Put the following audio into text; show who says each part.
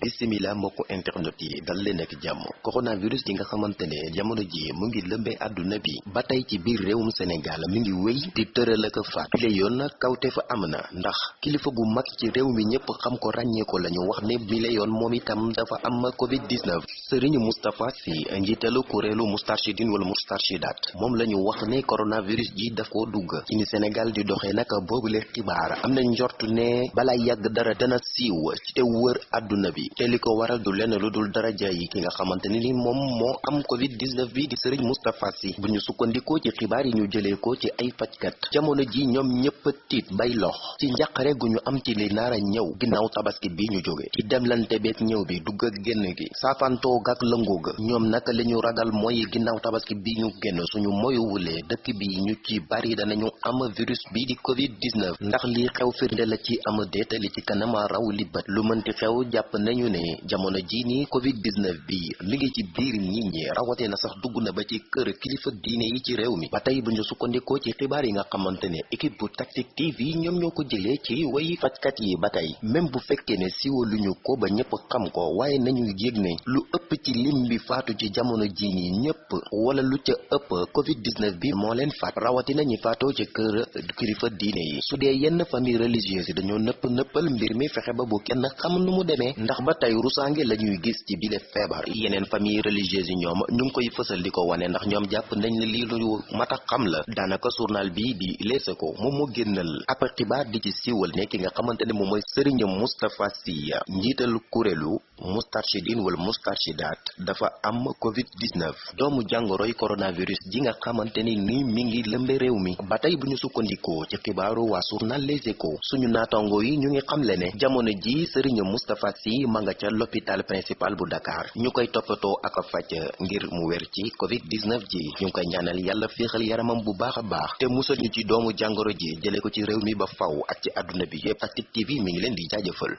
Speaker 1: bisimila mbokku internet yi dal leen ak jàmm. Coronavirus gi nga xamante ne jamono ji mu ngi lëmbee àdduna bi ba tey ci biir réewum Sénégal mi ngi wéy di tëral ak faat. Bile yoon kawte fa am na ndax kilifa bu mag ci réew mi ñëpp xam ko ràññee ko la ñu wax ne bile yoon moom itam dafa am covid 19 Serigne Moustapha Sy njiitalu kuréelu Moustarchidine wala Moustarchidat moom la ñu wax ne coronavirus ji daf koo dugg. Ci ni Sénégal di doxee nag boobule xibaar am na ne balaa yàgg dara dana siiw ci te wër bi te li waral du lenn lu dul daraja ki nga moo am covid 19 bi di Serigne Moustapha Sy. Bu ñu sukkandikoo ci xibaar yi ñu jëlee ko ci ay fajkat. Jamono ji ñoom ñëpp tiit bay lox. Ci njàqare gu am ci li naara ñëw. Ginnaaw tabaski bi ñu jóge. Ci demlante beeg ñëw bi dugg ak génn gi. Saafantoo gak lëngoo ga. Ñoom naka li ragal mooy ginnaaw tabaski bi ñu génn. Suñu moyuwulee dëkk bi ñu ci bari danañu am virus bi di covid 19 ndax lii xew firnde la ci am déetali ci kanam raw li bët. Lu mënti xew jàpp nañu ne jamono ji nii covid 19 bi mi ngi ci biir nit ñi rawatee na sax dugg na ba ci kër kilifa diine yi ci réew mi. Ba tey bu ñu ci xibaar yi nga xamante équipe bu Tactic TV ñoom ñoo ko jëlee ci way fajkat yi ba tey. Même bu fekkee ne siwaluñu ko ba ñëpp xam ko waaye nañu ne lu ëpp ci lim bi faatu ci jamono ji nii ñëpp wala lu ca ëpp covid 19 bi moo leen faat. Rawatina ñi faatoo ci kër kilifa diine yi. Su dee yenn famille religieuse yi dañoo nëpp mbir mi fexe ba bu kenn xam nu mu demee. Ndax ba tey rusaange la ñuy gis ci bile feebar. Yeneen famille religieuse yi ñoom ñu ngi koy fësal di ko ndax nañ lu mat a xam la. Daanaka journal bi di Les Échos moom moo génnal ab xibaar di ci siiwal ne ki nga Moustarchidine wala Moustarchidat dafa am covid 19 doomu jàngoroy coronavirus ji nga xamante ni mi ngi lëmbe réew mi. Ba tey bu ñu sukkandikoo ci xibaaru waa journal Les Échos suñu naatango yi ñu ngi ne jamono ji Serigne Moustapha Sy ma nga ca l'hôpital principal bu Dakar. Ñu koy toppatoo ak ngir mu ci covid 19 ji. Ñu koy ñaanal yàlla féexal yaramam bu baax a baax. Te musal ñu ci doomu jàngoro ji jële ko ci réew mi ba faw ak ci àdduna bi yépp. Tactic TV mi ngi leen di jaajëfal